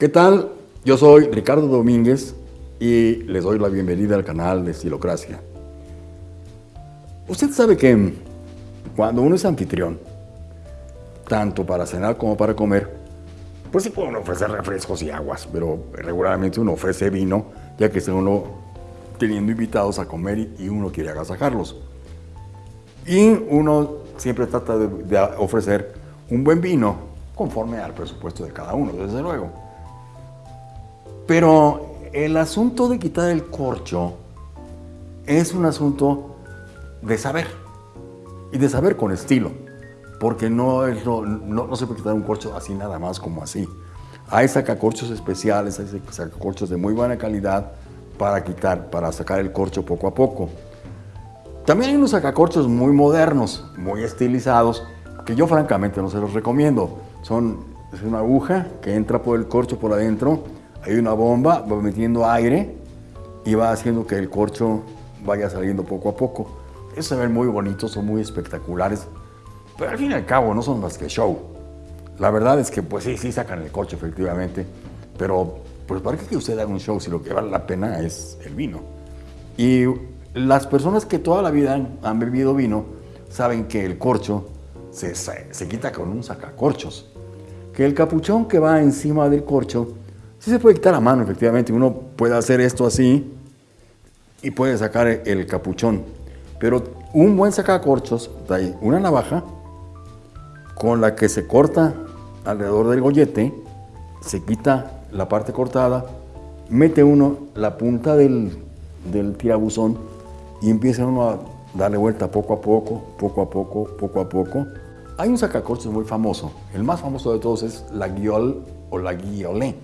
¿Qué tal? Yo soy Ricardo Domínguez y les doy la bienvenida al canal de Estilocracia. Usted sabe que cuando uno es anfitrión, tanto para cenar como para comer, pues sí pueden ofrecer refrescos y aguas, pero regularmente uno ofrece vino, ya que está uno teniendo invitados a comer y uno quiere agasajarlos. Y uno siempre trata de, de ofrecer un buen vino conforme al presupuesto de cada uno, desde luego. Pero el asunto de quitar el corcho es un asunto de saber y de saber con estilo, porque no, es no, no, se puede quitar un corcho así nada más como así. Hay sacacorchos especiales, hay sacacorchos de muy buena calidad para quitar, para sacar el corcho poco a poco. También hay unos sacacorchos muy modernos, muy estilizados, que yo francamente no se los recomiendo. Son, es una aguja que entra por el corcho por adentro, hay una bomba, va metiendo aire y va haciendo que el corcho vaya saliendo poco a poco. Esos se ven muy bonitos, son muy espectaculares, pero al fin y al cabo no son más que show. La verdad es que pues sí, sí sacan el corcho efectivamente, pero pues para que usted haga un show si lo que vale la pena es el vino. Y las personas que toda la vida han, bebido vino saben que el corcho se, se, quita con un sacacorchos. Que el capuchón que va encima del corcho sí se puede quitar a mano, efectivamente. Uno puede hacer esto así y puede sacar el capuchón. Pero un buen sacacorchos una navaja con la que se corta alrededor del gollete, se quita la parte cortada, mete uno la punta del, del tirabuzón y empieza uno a darle vuelta poco a poco, poco a poco, poco a poco. Hay un sacacorchos muy famoso, el más famoso de todos es la guiole o la guiolé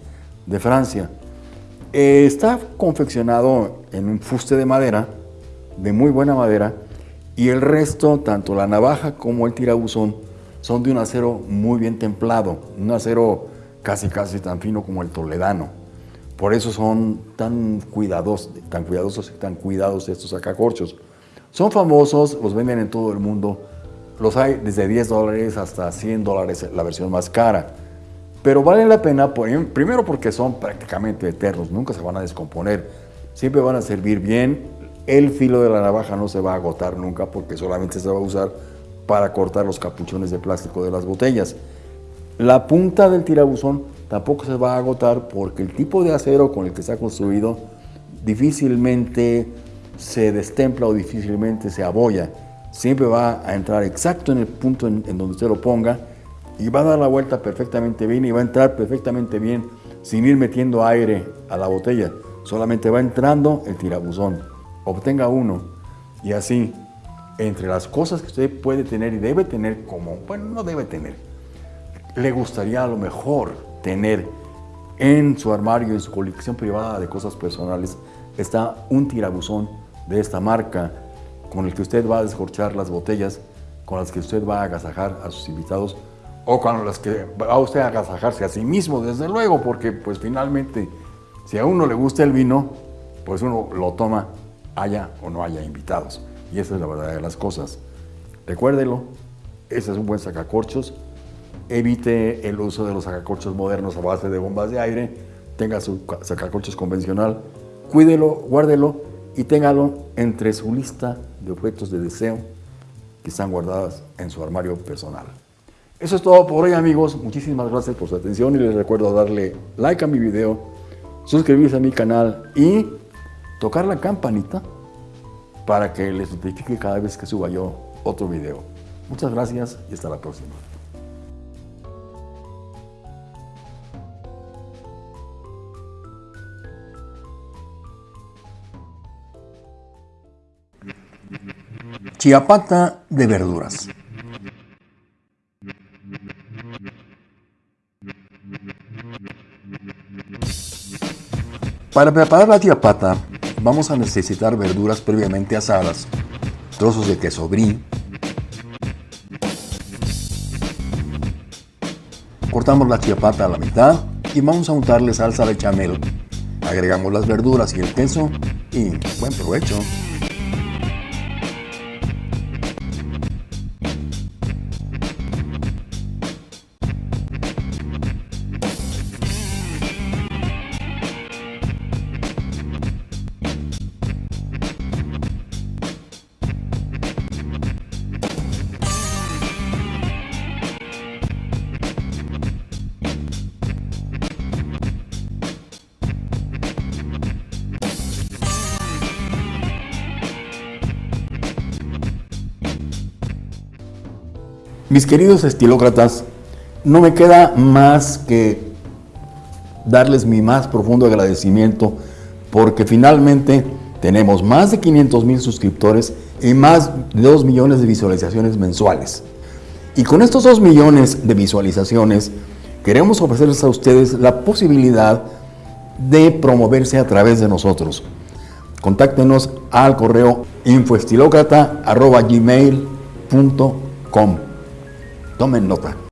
de Francia. Eh, está confeccionado en un fuste de madera, de muy buena madera, y el resto, tanto la navaja como el tirabuzón, son de un acero muy bien templado, un acero casi casi tan fino como el toledano. Por eso son tan cuidadosos, tan cuidadosos y tan cuidados estos sacacorchos. Son famosos, los venden en todo el mundo. Los hay desde 10 dólares hasta 100 dólares la versión más cara. Pero vale la pena, primero porque son prácticamente eternos, nunca se van a descomponer. Siempre van a servir bien. El filo de la navaja no se va a agotar nunca porque solamente se va a usar para cortar los capuchones de plástico de las botellas. La punta del tirabuzón tampoco se va a agotar porque el tipo de acero con el que está construido difícilmente se destempla o difícilmente se abolla. Siempre va a entrar exacto en el punto en, donde usted lo ponga y va a dar la vuelta perfectamente bien y va a entrar perfectamente bien sin ir metiendo aire a la botella. Solamente va entrando el tirabuzón. Obtenga uno y así, entre las cosas que usted puede tener y debe tener como, bueno, no debe tener, le gustaría a lo mejor tener en su armario, en su colección privada de cosas personales, está un tirabuzón de esta marca con el que usted va a descorchar las botellas, con las que usted va a agasajar a sus invitados o con las que va usted a agasajarse a sí mismo, desde luego, porque pues finalmente si a uno le gusta el vino, pues uno lo toma haya o no haya invitados. Y esa es la verdad de las cosas. Recuérdelo, ese es un buen sacacorchos evite el uso de los sacacorchos modernos a base de bombas de aire, tenga su sacacorchos convencional, cuídelo, guárdelo y téngalo entre su lista de objetos de deseo que están guardadas en su armario personal. Eso es todo por hoy amigos, muchísimas gracias por su atención y les recuerdo darle like a mi video, suscribirse a mi canal y tocar la campanita para que les notifique cada vez que suba yo otro video. Muchas gracias y hasta la próxima. Chiapata de verduras. Para preparar la chiapata vamos a necesitar verduras previamente asadas, trozos de queso brie, cortamos la chiapata a la mitad y vamos a untarle salsa de chamel. Agregamos las verduras y el queso y buen provecho. Mis queridos estilócratas, no me queda más que darles mi más profundo agradecimiento porque finalmente tenemos más de 500 mil suscriptores y más de 2 millones de visualizaciones mensuales. Y con estos 2 millones de visualizaciones queremos ofrecerles a ustedes la posibilidad de promoverse a través de nosotros. Contáctenos al correo infoestilocrata.gmail.com Tomen nota.